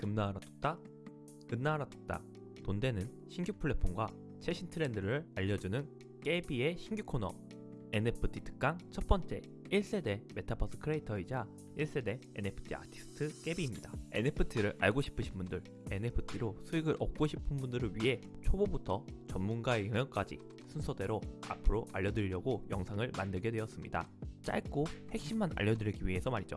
금나라 뚝딱, 은나라 뚝딱, 돈 되는 신규 플랫폼과 최신 트렌드를 알려주는 깨비의 신규 코너 NFT 특강 첫 번째 1세대 메타버스 크리에이터이자 1세대 NFT 아티스트 깨비입니다. NFT를 알고 싶으신 분들, NFT로 수익을 얻고 싶은 분들을 위해 초보부터 전문가의 영역까지 순서대로 앞으로 알려드리려고 영상을 만들게 되었습니다. 짧고 핵심만 알려드리기 위해서 말이죠.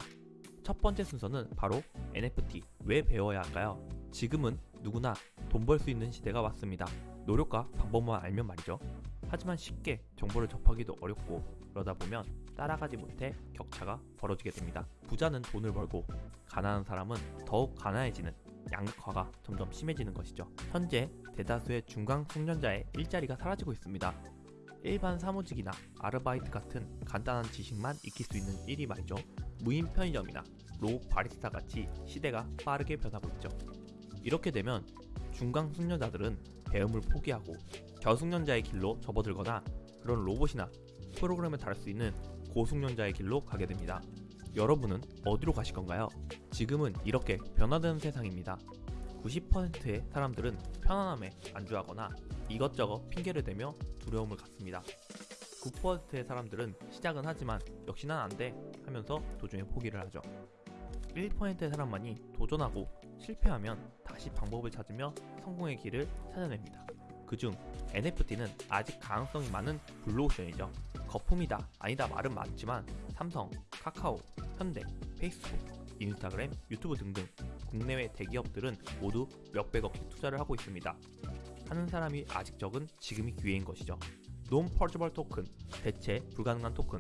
첫 번째 순서는 바로 NFT 왜 배워야 할까요? 지금은 누구나 돈 벌 수 있는 시대가 왔습니다. 노력과 방법만 알면 말이죠. 하지만 쉽게 정보를 접하기도 어렵고 그러다 보면 따라가지 못해 격차가 벌어지게 됩니다. 부자는 돈을 벌고 가난한 사람은 더욱 가난해지는 양극화가 점점 심해지는 것이죠. 현재 대다수의 중간 숙련자의 일자리가 사라지고 있습니다. 일반 사무직이나 아르바이트 같은 간단한 지식만 익힐 수 있는 일이 말이죠. 무인 편의점이나 로봇 바리스타 같이 시대가 빠르게 변하고 있죠. 이렇게 되면 중간 숙련자들은 배움을 포기하고 저숙련자의 길로 접어들거나 그런 로봇이나 프로그램을 다룰 수 있는 고숙련자의 길로 가게 됩니다. 여러분은 어디로 가실 건가요? 지금은 이렇게 변화되는 세상입니다. 90%의 사람들은 편안함에 안주하거나 이것저것 핑계를 대며 두려움을 갖습니다. 9%의 사람들은 시작은 하지만 역시 난 안 돼 하면서 도중에 포기를 하죠. 1%의 사람만이 도전하고 실패하면 다시 방법을 찾으며 성공의 길을 찾아냅니다. 그중 NFT는 아직 가능성이 많은 블루오션이죠. 거품이다 아니다 말은 많지만 삼성, 카카오, 현대, 페이스북, 인스타그램, 유튜브 등등 국내외 대기업들은 모두 몇백억씩 투자를 하고 있습니다. 하는 사람이 아직 적은 지금이 기회인 것이죠. 논 퍼즈벌 토큰, 대체 불가능한 토큰,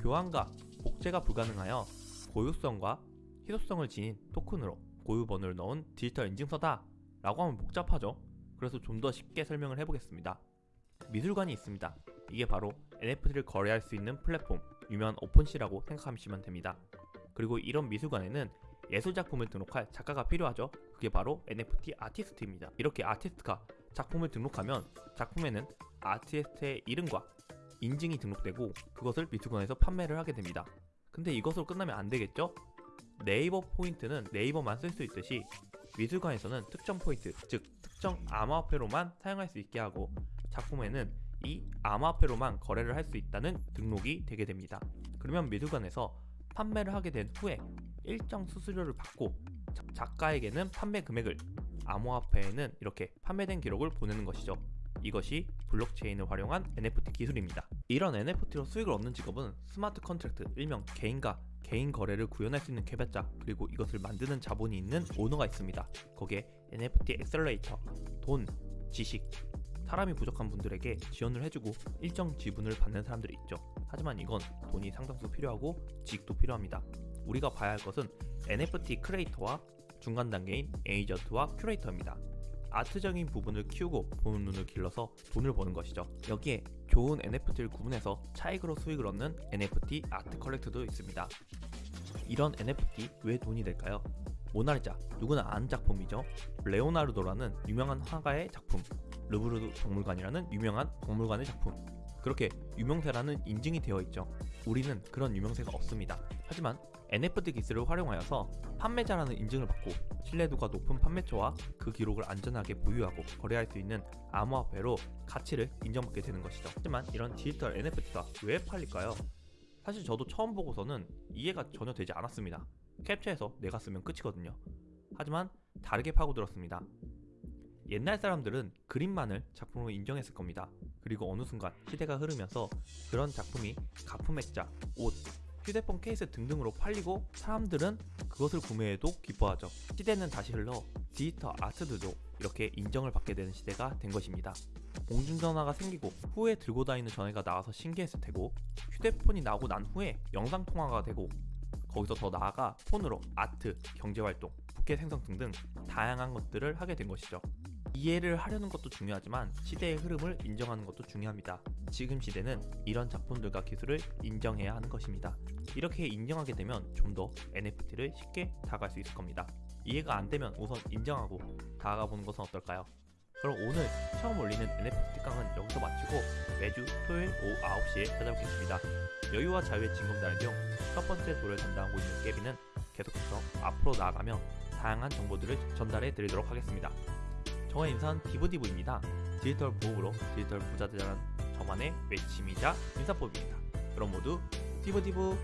교환과 복제가 불가능하여 고유성과 희소성을 지닌 토큰으로 고유번호를 넣은 디지털 인증서다 라고 하면 복잡하죠. 그래서 좀 더 쉽게 설명을 해보겠습니다. 미술관이 있습니다. 이게 바로 NFT를 거래할 수 있는 플랫폼, 유명한 오픈시라고 생각하시면 됩니다. 그리고 이런 미술관에는 예술작품을 등록할 작가가 필요하죠. 그게 바로 NFT 아티스트입니다. 이렇게 아티스트가 작품을 등록하면 작품에는 아티스트의 이름과 인증이 등록되고 그것을 미술관에서 판매를 하게 됩니다. 근데 이것으로 끝나면 안 되겠죠? 네이버 포인트는 네이버만 쓸 수 있듯이 미술관에서는 특정 포인트, 즉 특정 암호화폐로만 사용할 수 있게 하고 작품에는 이 암호화폐로만 거래를 할 수 있다는 등록이 되게 됩니다. 그러면 미술관에서 판매를 하게 된 후에 일정 수수료를 받고 작가에게는 판매 금액을 암호화폐에는 이렇게 판매된 기록을 보내는 것이죠. 이것이 블록체인을 활용한 NFT 기술입니다. 이런 NFT로 수익을 얻는 직업은 smart contract, 일명 개인과 개인 거래를 구현할 수 있는 개발자 그리고 이것을 만드는 자본이 있는 오너가 있습니다. 거기에 NFT accelerator, 돈, 지식, 사람이 부족한 분들에게 지원을 해주고 일정 지분을 받는 사람들이 있죠. 하지만 이건 돈이 상당수 필요하고 지식도 필요합니다. 우리가 봐야 할 것은 NFT 크리에이터와 중간 단계인 에이전트와 큐레이터입니다. 아트적인 부분을 키우고 보는 눈을 길러서 돈을 버는 것이죠. 여기에 좋은 NFT를 구분해서 차익으로 수익을 얻는 NFT art collect도 있습니다. 이런 NFT 왜 돈이 될까요? 모나리자 누구나 아는 작품이죠. 레오나르도라는 유명한 화가의 작품, 르브르 박물관이라는 유명한 박물관의 작품. 그렇게 유명세라는 인증이 되어 있죠. 우리는 그런 유명세가 없습니다. 하지만 NFT 기술을 활용하여서 판매자라는 인증을 받고 신뢰도가 높은 판매처와 그 기록을 안전하게 보유하고 거래할 수 있는 암호화폐로 가치를 인정받게 되는 것이죠. 하지만 이런 디지털 NFT가 왜 팔릴까요? 사실 저도 처음 보고서는 이해가 전혀 되지 않았습니다. 캡처해서 내가 쓰면 끝이거든요. 하지만 다르게 파고들었습니다. 옛날 사람들은 그림만을 작품으로 인정했을 겁니다. 그리고 어느 순간 시대가 흐르면서 그런 작품이 가품액자, 옷, 휴대폰 케이스 등등으로 팔리고 사람들은 그것을 구매해도 기뻐하죠. 시대는 다시 흘러 디지털 아트들도 이렇게 인정을 받게 되는 시대가 된 것입니다. 공중전화가 생기고 후에 들고 다니는 전화가 나와서 신기했을 테고 휴대폰이 나오고 난 후에 영상통화가 되고 거기서 더 나아가 폰으로 아트, 경제활동, 부캐 생성 등등 다양한 것들을 하게 된 것이죠. 이해를 하려는 것도 중요하지만 시대의 흐름을 인정하는 것도 중요합니다. 지금 시대는 이런 작품들과 기술을 인정해야 하는 것입니다. 이렇게 인정하게 되면 좀 더 NFT를 쉽게 다가갈 수 있을 겁니다. 이해가 안 되면 우선 인정하고 다가가 보는 것은 어떨까요? 그럼 오늘 처음 올리는 NFT 특강은 여기서 마치고 매주 토요일 오후 9시에 찾아뵙겠습니다. 여유와 자유의 진검다리용 첫 번째 돌을 담당하고 있는 깨비는 계속해서 앞으로 나아가며 다양한 정보들을 전달해 드리도록 하겠습니다. 저의 인사는 디브디브입니다. 디지털 보호로 디지털 부자 되자는 저만의 외침이자 인사법입니다. 그럼 모두 디브디브